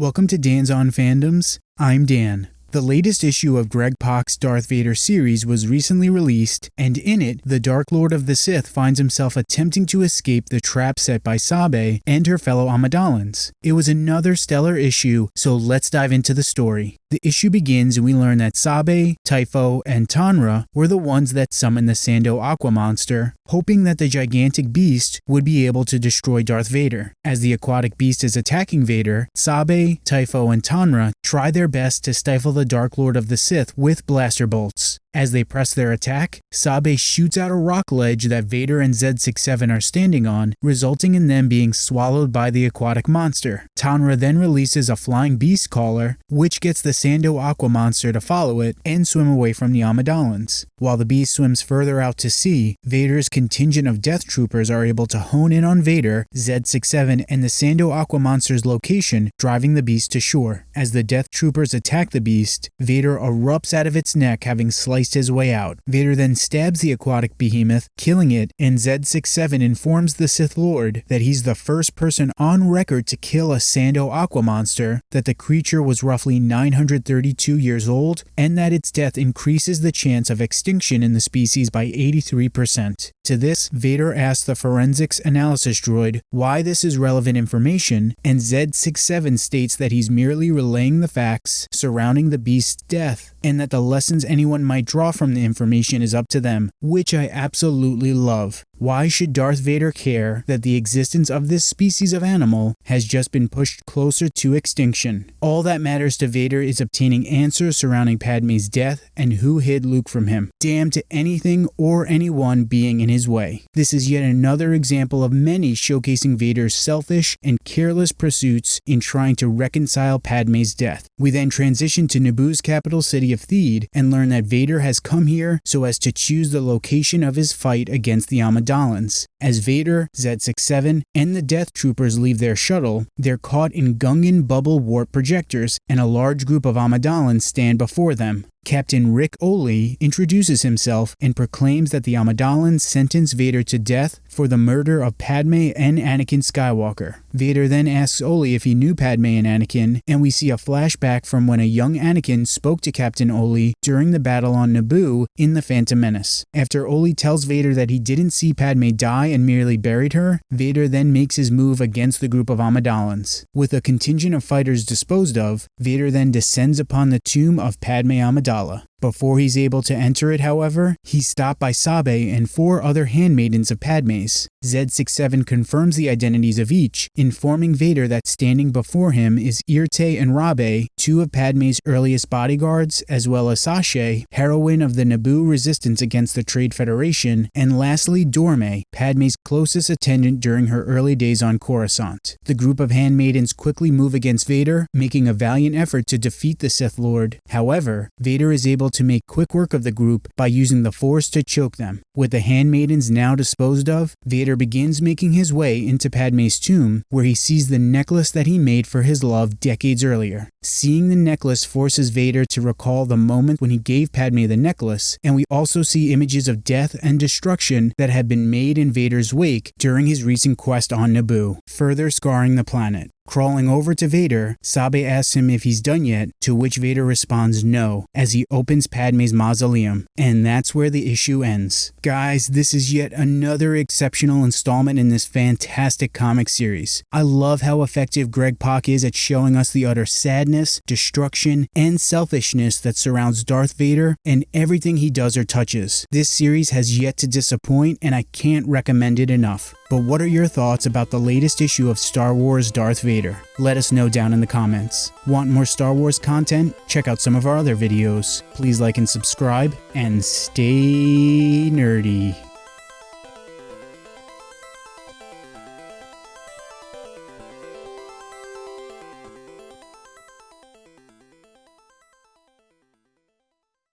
Welcome to Dan's On Fandoms. I'm Dan. The latest issue of Greg Pak's Darth Vader series was recently released, and in it, the Dark Lord of the Sith finds himself attempting to escape the trap set by Sabe and her fellow Amidalans. It was another stellar issue, so let's dive into the story. The issue begins and we learn that Sabe, Typho, and Tonra were the ones that summoned the Sando Aqua monster, hoping that the gigantic beast would be able to destroy Darth Vader. As the aquatic beast is attacking Vader, Sabe, Typho, and Tonra try their best to stifle the Dark Lord of the Sith with blaster bolts. As they press their attack, Sabe shoots out a rock ledge that Vader and Z67 are standing on, resulting in them being swallowed by the aquatic monster. Tonra then releases a flying beast caller, which gets the Sando Aqua monster to follow it and swim away from the Amidalans. While the beast swims further out to sea, Vader's contingent of death troopers are able to hone in on Vader, Z67, and the Sando Aqua monster's location, driving the beast to shore. As the death troopers attack the beast, Vader erupts out of its neck having sliced sliced his way out. Vader then stabs the aquatic behemoth, killing it, and Z67 informs the Sith Lord that he's the first person on record to kill a Sando Aqua monster, that the creature was roughly 932 years old, and that its death increases the chance of extinction in the species by 83%. To this, Vader asks the forensics analysis droid why this is relevant information, and Z67 states that he's merely relaying the facts surrounding the beast's death, and that the lessons anyone might draw from the information is up to them, which I absolutely love. Why should Darth Vader care that the existence of this species of animal has just been pushed closer to extinction? All that matters to Vader is obtaining answers surrounding Padme's death and who hid Luke from him. Damn to anything or anyone being in his way. This is yet another example of many showcasing Vader's selfish and careless pursuits in trying to reconcile Padme's death. We then transition to Naboo's capital city of Theed and learn that Vader has come here so as to choose the location of his fight against the Amidala as Vader, Z67, and the Death Troopers leave their shuttle, they're caught in Gungan bubble warp projectors, and a large group of Amidalans stand before them. Captain Rick Oli introduces himself and proclaims that the Amidalans sentence Vader to death for the murder of Padme and Anakin Skywalker. Vader then asks Oli if he knew Padme and Anakin, and we see a flashback from when a young Anakin spoke to Captain Oli during the battle on Naboo in The Phantom Menace. After Oli tells Vader that he didn't see Padme die and merely buried her, Vader then makes his move against the group of Amidalans. With a contingent of fighters disposed of, Vader then descends upon the tomb of Padme Amidala Amidala. Before he's able to enter it, however, he's stopped by Sabe and four other handmaidens of Padme's. Z67 confirms the identities of each, informing Vader that standing before him is Eirtaé and Rabe, two of Padme's earliest bodyguards, as well as Saché, heroine of the Naboo resistance against the Trade Federation, and lastly Dorme, Padme's closest attendant during her early days on Coruscant. The group of handmaidens quickly move against Vader, making a valiant effort to defeat the Sith Lord. However, Vader is able to make quick work of the group by using the Force to choke them. With the handmaidens now disposed of, Vader begins making his way into Padme's tomb, where he sees the necklace that he made for his love decades earlier. Seeing the necklace forces Vader to recall the moment when he gave Padme the necklace, and we also see images of death and destruction that had been made in Vader's wake during his recent quest on Naboo, further scarring the planet. Crawling over to Vader, Sabe asks him if he's done yet, to which Vader responds no, as he opens Padme's mausoleum. And that's where the issue ends. Guys, this is yet another exceptional installment in this fantastic comic series. I love how effective Greg Pak is at showing us the utter sadness, destruction, and selfishness that surrounds Darth Vader and everything he does or touches. This series has yet to disappoint and I can't recommend it enough. But what are your thoughts about the latest issue of Star Wars Darth Vader? Let us know down in the comments. Want more Star Wars content? Check out some of our other videos. Please like and subscribe, and stay nerdy.